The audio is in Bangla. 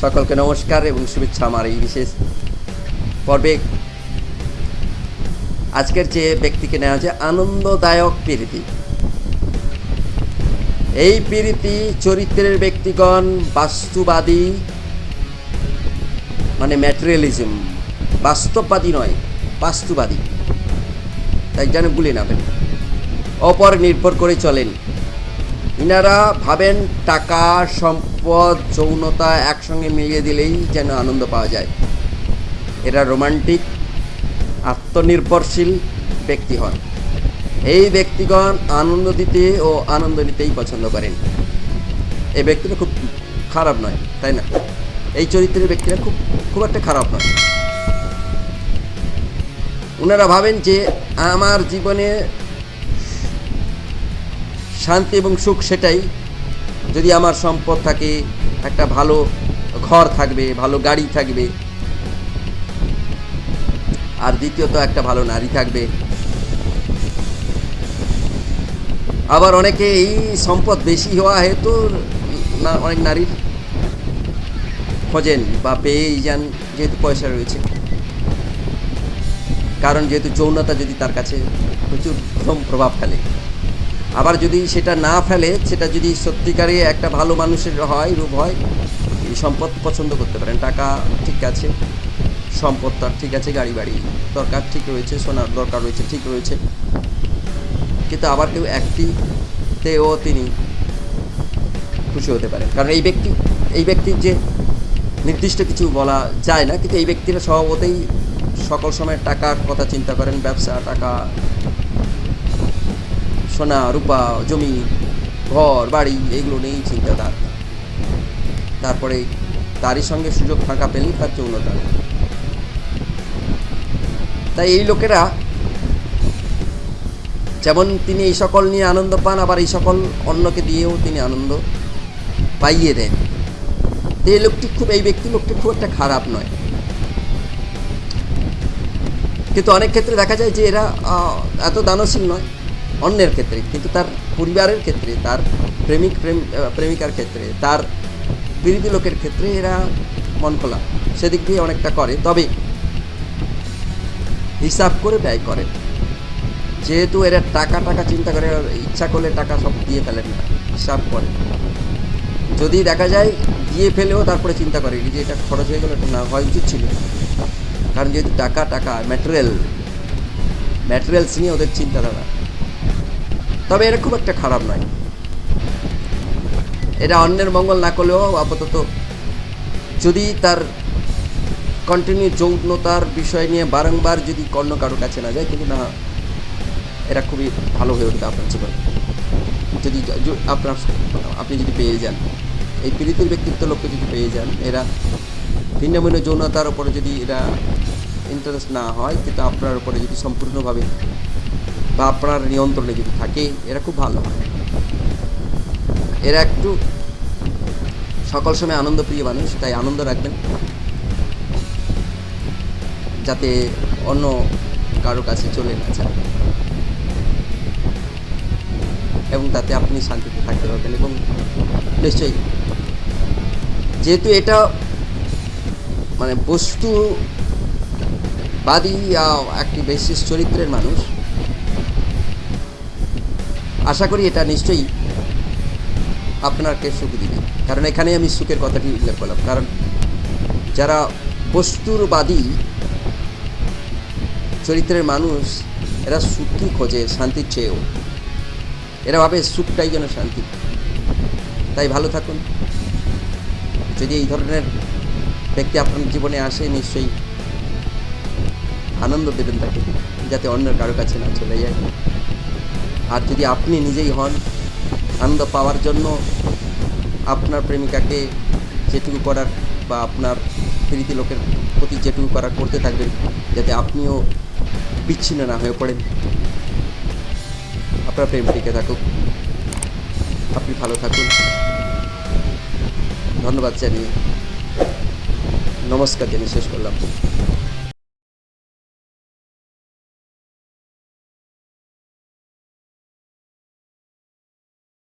সকলকে নমস্কার এবং শুভেচ্ছা আমার এই বিশেষ পর্বে আজকের যে ব্যক্তিকে নেওয়া হচ্ছে আনন্দদায়ক প্রীতি। এই প্রীতি চরিত্রের ব্যক্তিগণ বাস্তুবাদী মানে ম্যাটেরিয়ালিজম, বাস্তববাদী নয়, বাস্তুবাদী। তাই যেন গুলি না ফেলে। অপর নির্ভর করে চলেন। ইনারা ভাবেন টাকা, সম্পদ, যৌনতা একসঙ্গে মিলিয়ে দিলেই যেন আনন্দ পাওয়া যায়। এরা রোমান্টিক, আত্মনির্ভরশীল ব্যক্তি হন। এই ব্যক্তিগণ আনন্দ দিতে ও আনন্দ নিতেই পছন্দ করেন। এই ব্যক্তিটা খুব খারাপ নয়, তাই না? এই চরিত্রের ব্যক্তিরা খুব খুব একটা খারাপ নয়। ওনারা ভাবেন যে, আমার জীবনে শান্তি এবং সুখ সেটাই। যদি আমার সম্পদ থাকে, একটা ভালো ঘর থাকবে, ভালো গাড়ি থাকবে, আর দ্বিতীয়ত একটা ভালো নারী থাকবে। আবার অনেকে এই সম্পদ বেশি হওয়া হেতু না, অনেক নারীর খোঁজেন বা পেয়েই যান যেহেতু পয়সা রয়েছে। কারণ যেহেতু যৌনতা যদি তার কাছে প্রচুর প্রথম প্রভাব ফেলে। আবার যদি সেটা না ফেলে, সেটা যদি সত্যিকারে একটা ভালো মানুষের হয়, রূপ হয়, এই সম্পদ পছন্দ করতে পারেন। টাকা ঠিক আছে, সম্পদ তার ঠিক আছে, গাড়ি বাড়ি দরকার ঠিক রয়েছে, সোনার দরকার রয়েছে, ঠিক রয়েছে। কিন্তু আবার কেউ একটিতেও তিনি খুশি হতে পারেন। কারণ এই ব্যক্তি, এই ব্যক্তির যে নির্দিষ্ট কিছু বলা যায় না, কিন্তু এই ব্যক্তিরা স্বভাবতেই সকল সময় টাকার কথা চিন্তা করেন, ব্যবসা, টাকা সোনা, রূপা, জমি, ঘর, বাড়ি, এগুলো নিয়েই চিন্তা তার তারপরে তারই সঙ্গে সুযোগ ফাঁকা পেলেই তার যৌনতা। তাই এই লোকেরা যেমন তিনি এই সকল নিয়ে আনন্দ পান, আবার এই সকল অন্যকে দিয়েও তিনি আনন্দ পাইয়ে দেন। এই লোকটি খুব, এই ব্যক্তি লোকটি খুব একটা খারাপ নয়। কিন্তু অনেক ক্ষেত্রে দেখা যায় যে এরা এত দানশীল নয়। অন্যের ক্ষেত্রে, কিন্তু তার পরিবারের ক্ষেত্রে, তার প্রেমিক, প্রেম প্রেমিকার ক্ষেত্রে, তার বিরোধী লোকের ক্ষেত্রে এরা মন খোলা। সেদিক দিয়ে অনেকটা করে। তবে হিসাব করে ব্যয় করে। যেহেতু এরা টাকা টাকা চিন্তা করে ইচ্ছা করলে টাকা সব দিয়ে ফেলেন না, হিসাব করে। যদি দেখা যায় দিয়ে ফেলেও তারপরে চিন্তা করে যে এটা খরচ হয়ে গেলো, এটা না হওয়া উচিত ছিল। কারণ যেহেতু টাকা টাকা ম্যাটেরিয়াল ম্যাটেরিয়ালস নিয়ে ওদের চিন্তাধারা। তবে এরা খুব একটা খারাপ নয়। এটা অন্যের মঙ্গল না করলেও আপাতত যদি তার কন্টিনিউ যৌনতার বিষয় নিয়ে বারংবার যদি কর্ণ কারও কাছে না যায়, কিন্তু না এরা খুবই ভালো হয়ে উঠবে আপনার জীবনে। যদি আপনার, আপনি যদি পেয়ে যান, এই পীড়িতের ব্যক্তিত্ব লোককে যদি পেয়ে যান, এরা ভিন্ন ভিন্ন যৌনতার উপরে যদি এরা ইন্টারেস্ট না হয়, কিন্তু আপনার উপরে যদি সম্পূর্ণভাবে বা আপনার নিয়ন্ত্রণে যদি থাকে, এরা খুব ভালো হয়। এরা একটু সকল সময় আনন্দপ্রিয় মানুষ, তাই আনন্দ রাখবেন। যাতে অন্য কারও কাছে চলে না যায়। এবং তাতে আপনি শান্তিতে থাকতে পারবেন এবং নিশ্চয়ই যেহেতু এটা মানে বস্তু বাদী একটি বিশেষ চরিত্রের মানুষ আশা করি এটা নিশ্চয়ই আপনাকে সুখ দিবে। কারণ এখানে আমি সুখের কথাটি উল্লেখ করলাম। কারণ যারা বস্তুরবাদী চরিত্রের মানুষ, এরা সুখই খোঁজে, শান্তির চেয়েও। এরা ভাবে সুখটাই যেন শান্তি। তাই ভালো থাকুন। যদি এই ধরনের ব্যক্তি আপনার জীবনে আসে, নিশ্চয়ই আনন্দ দেবেন তাকে, যাতে অন্যের কারও কাছে না চলে যায়। আর যদি আপনি নিজেই হন, আনন্দ পাওয়ার জন্য আপনার প্রেমিকাকে যেটুকু করার বা আপনার প্রীতি লোকের প্রতি যেটুকু করার করতে থাকবেন, যাতে আপনিও বিচ্ছিন্ন না হয়ে পড়েন। আপনার প্রেম টিকে থাকুক। আপনি ভালো থাকুন। ধন্যবাদ জানিয়ে। নমস্কার জানিয়ে শেষ করলাম।